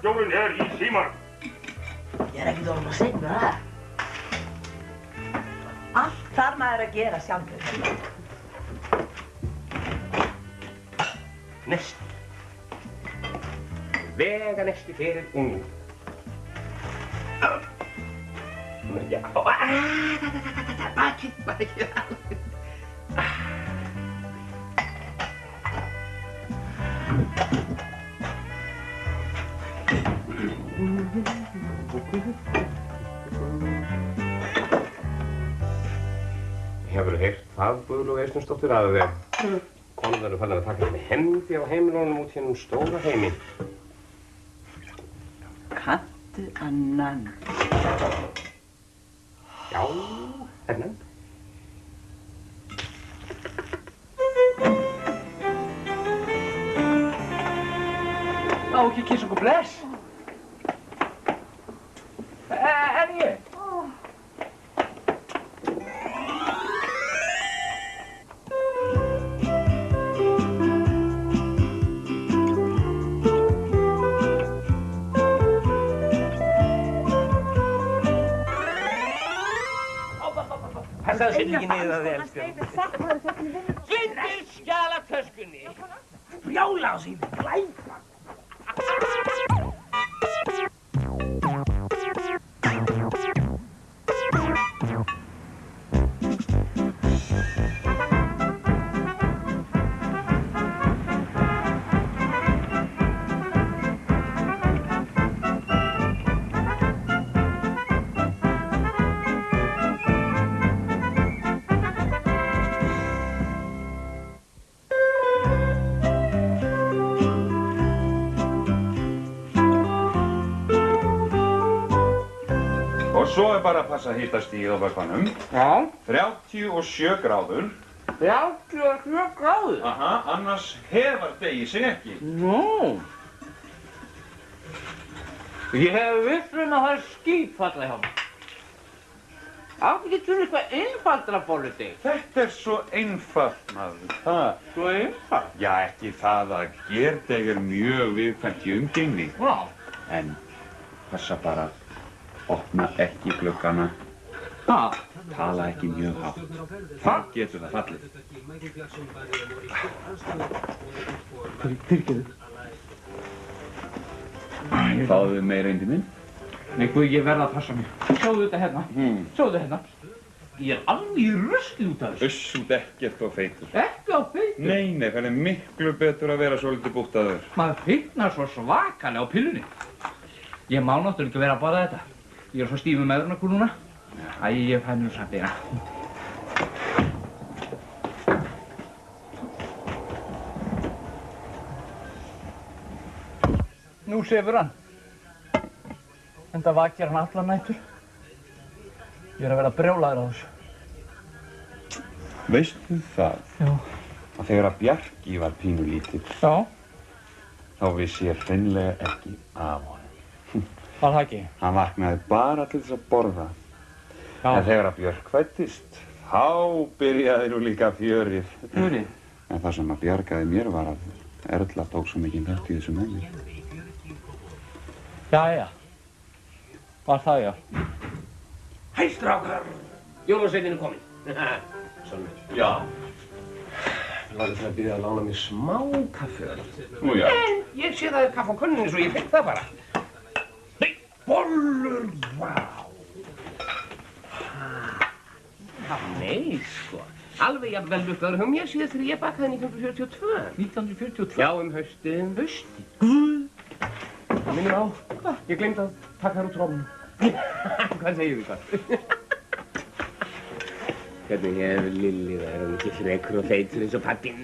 Bæjarstjórinn er í síman. Ég er ekkert orðin að segja með það. Allt þarf maður að gera sjálfur. Nesti. Vega nesti fyrir ungum. Já, bakið, bakið. Hefur þú heyrt það, Guðlú Eistensdóttir, að konur eru fannar að taka henni hendi á heimilónum út hérna um stóra heimi? Kantu annan. Já, hennan. Á ekki kiss okkur bless. Passaðu sér ekki niður að þið elskum. Glindir skjala töskunni. Brjála á síðan, glæpa. Og svo er bara að passa hittastíð á vökvanum. Já. 37 gráður. 37 gráður? Aha, annars hefar degi sig ekki. Nú. Ég hef vissum að það er skýtfalla hjá mér. Áttu ekki til eitthvað einfaldra bóliti? Þetta er svo einfalt, maður. Það. Svo einfalt? Já, ekki það að gerdeg er mjög viðkvæmt í umgengni. Já. En passa bara, opna ekki gluggana. Ha? Tala ekki mjög hátt. Það getur það fallið. Fyrirgeðu. Fáðu meira indi minn. Nei, guð, ég verða að passa mig. Sjáðu þetta hérna. Hmm. Sjáðu þetta hérna. Ég er alveg í rusli út af þessu. Uss út ekkert og feitur. Ekki á feitur. Nei, nei, það er miklu betur að vera svolítið búttaður. Maður fitnar svo svakalega á pillunni. Ég má náttúrulega ekki vera að báða þetta. Ég er svo stífur með öðrunarkur núna. Æ, ég fæ mér samt eina. Nú sefur hann. Enda vakir hann allar nættur. Ég er að vera brjólaður á þessu. Veistu það? Já. Að þegar að Bjarki var pínu lítill, Já. þá vissi ég hreinlega ekki af honum. Var það ekki? Hann vaknaði bara til þess að borða. Já. En þegar að Björk fættist, þá byrjaði nú líka fjörið. Fjörið? En það sem að bjargaði mér var að Erla tók svo mikið þátt í þessu með mér. Jæja. Var það já? Hæ, strákar! Jólasveitin er kominn. Svona. Já. Ég var til að byrja að lána mér smá kaffi þar. Nú já. En ég sé það er kaffi á könnunni svo ég fekk það bara. Bollur, vá. Nei, sko. Alveg jafnvel lukkaður hjá mér síðan þegar ég bakaði 1942. 1942? Já, um haustið. Um haustið? Guð! Það minnir á. Ég glemdi að taka þær úr trómnum. Hvað segir þið hvað? Hvernig hefur Lilli það? Er hann ekki frekur og feitur eins og pappinn?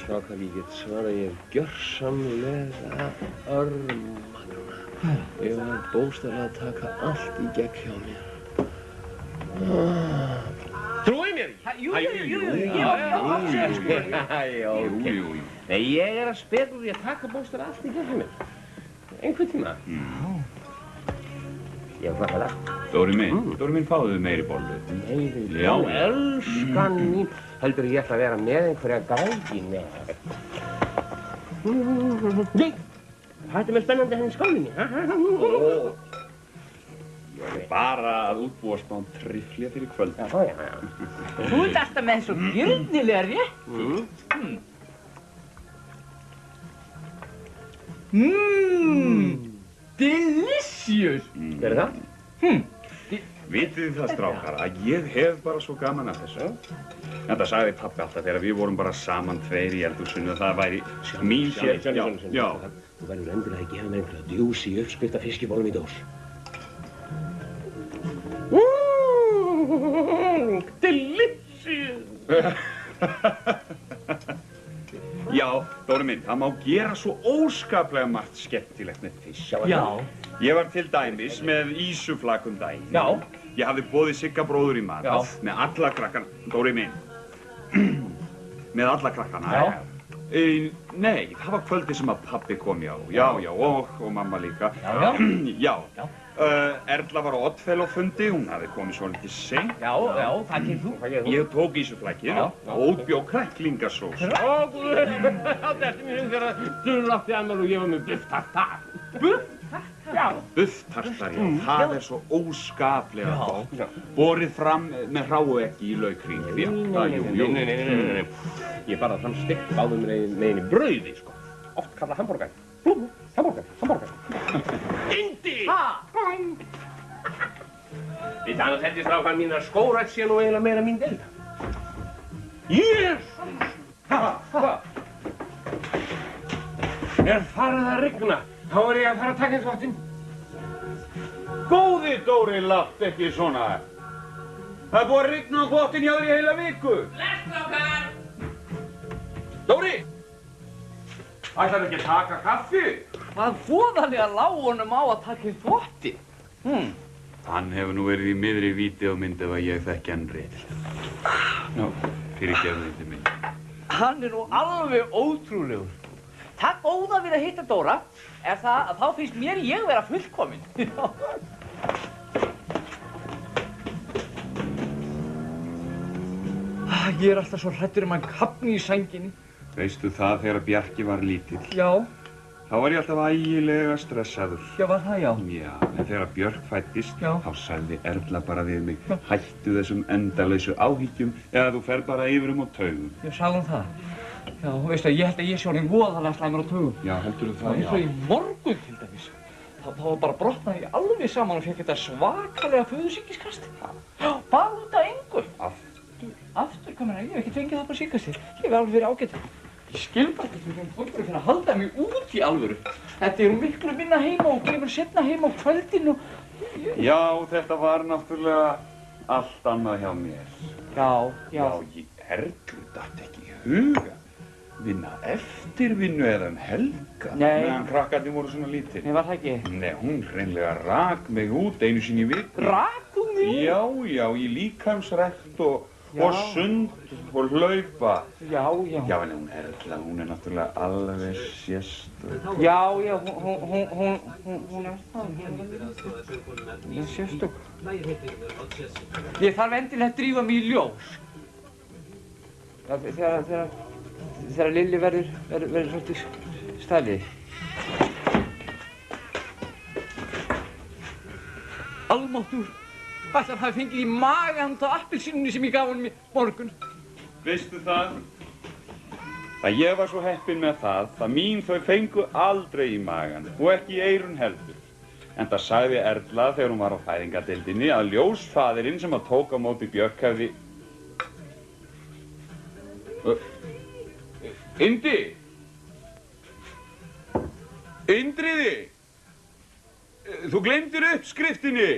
Strákar, ég get svara, ég hef gjörsamlega örma núna. Ég var bóstaflega að taka allt í gegn hjá mér. Trúið mér ekki? Jú, jú, jú, jú, Jú, ég var að segja sko. Æ, ok. Jú, jú, jú. Nei, ég er að spila úr því að taka bóstaflega allt í gegn hjá mér. Einhvern tíma. Ég var hvað það. Dóri minn, Dóri minn fáðu meiri bollu. Meiri Já. Já, elskan mín. Heldur ég ætla að vera með einhverja grægi? Nei. Nei. Hvað er þetta með spennandi henni skálinni? ha? Ó, ég er bara að útbúa smá triflja fyrir kvöld. Já, já, já. Þú ert alltaf með svo gjörnilega rétt. Mm. Mmm, delicious. Hver er það? Hm, Vitið þið það, strákar, að ég hef bara svo gaman af þessu. Þetta sagði pappi alltaf þegar við vorum bara saman tveir í eldhúsinu og það væri mín sér. Sjóni, Já, já. Þú verður endilega að gefa mér einhverja djúsi uppskrift af fiskibólum í dós. Mmm, delicious. Já, Dóri minn, það má gera svo óskaplega margt skemmtilegt með fisk. já, Ég var til dæmis með ísuflakum daginn. já, Ég hafði bóðið Sigga bróður í mat Já. með alla krakkana, Dóri minn, með alla krakkana. Já. E, nei, það var kvöldi sem að pappi kom já, já, já, og, og mamma líka. já, já, já. Já. Uh, Erla var á Oddfellow-fundi, hún hafði komið svo litið seint. já, já, það gerir þú. Hvað gerir þú? Ég tók ísuflækið og útbjó kræklingasós. Ó, guður, þetta er mér þegar Dúrun átti ammál og ég var með bufftartar. Já bufftartar, já, mm. það er svo óskaplega gott. Borið fram með hráu ekki í laukring, já, það, jú, jú. Nei, nei, nei, nei, nei, ég barði fram stygg báðum meðin í brauði, sko. Oft kallað hambúrgar. Blú, hambúrgar, hambúrgar. Indi! Hæ? Þetta annars heldur strákan mín að skórætt sé nú eiginlega meira mín delta. Jésus! Ha, ha! Er farið að rigna, þá er ég að fara að taka einn þáttinn. Góði Dóri, látt ekki svona. Það er búið að rigna á þvottin hjá þér í heila viku. Lestrákar! Dóri! Ætlar ekki að taka kaffi? Hvað fóðalega lág honum á að taka í þvotti? Hm, Hann hefur nú verið í miðri vídeómynd ef að ég þekki hann rétt. Nú, fyrir gefðu þetta minn. hann er nú alveg ótrúlegur. Það góða við að hitta Dóra er það að þá finnst mér ég vera fullkominn. Ég er alltaf svo hrættur um að kapni í sænginni. Veistu það þegar Bjarki var lítill? Já, Þá var ég alltaf ægilega stressaður. já var það já. Já, en þegar Björk fættist, Já. þá sagði Erla bara við mig, hættu þessum endalausu áhyggjum eða þú fer bara yfir um á taugum. Ég sagði hún það. Já, veistu, ég held að ég sé honum voðalega slæmur á tugum. Já, heldur þú Það var eins og í morgun til dæmis. Það, það var bara brotnaði alveg saman og fekk þetta svakalega föðusíkiskast. Já, bara út af engu. Hvað meina, ég hef ekki fengið það bara síkast þér. Ég hef alveg verið ágætt. Ég skil bara ekki hvernig fólk er að að halda mig út í alvöru. Þetta er miklu minna heima og kemur setna heima á kvöldin og... Já, þetta var náttúrulega allt annað hjá mér. Já, já. Já, ég Erlu datt ekki í huga. Vinna eftirvinnu eða um helga. Nei. Meðan krakkarnir voru svona lítir. Nei, var það ekki? Nei, hún hreinlega rak mig út einu sinni í viku. Rak hún þig? Já, já, í líkamsrækt og, Já. og sund og hlaupa. Já, já. Já, en hún Erla, hún er náttúrulega alveg sérstök. Já, já, hún, hún, hún, hún, er. Hún er sérstök. Ég þarf endilega að drífa mig í ljós. Þegar, þegar, þegar Lilli verður, verður, verður svolítið stælið. Almáttur, ætlar hann hafi fengið í magan þá appelsínunni sem ég gaf hann í morgun. Veistu það? Að ég var svo heppinn með það, það mín þau fengu aldrei í magan og ekki í eirun heldur. En það sagði Erla þegar hún var á fæðingadeildinni að ljósfaðirinn sem að tók á móti Björk hefði... Indi! Indriði! Þú glemdir uppskriftinni!